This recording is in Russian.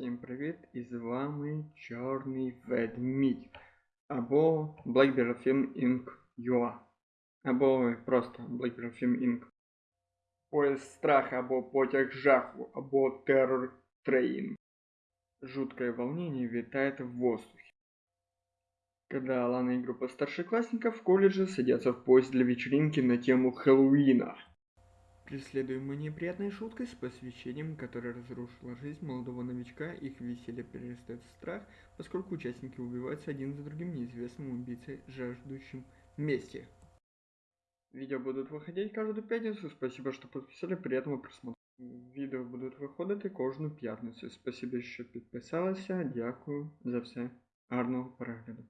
Всім привіт! І з вами Чорний Ведмідь. Або Blackberry Film Inc. UA. Або просто Blackberry Film Inc. Поезд страха, або потяг жаху, або террор трейн. Жуткое волнение витает в воздухе. Когда Алана и группа старшеклассников в колледже садятся в поезд для вечеринки на тему Хэллоуина. Преследуемые неприятной шуткой с посвящением, которая разрушила жизнь молодого новичка, их веселье перерастает в страх, поскольку участники убиваются один за другим неизвестным убийцей, жаждущим мести. Видео будут выходить каждую пятницу, спасибо, что подписали, приятного просмотра. Відео будуть виходити кожну п'ятницю. Спасибо, що підписалися. Дякую за все. Гарного перегляду.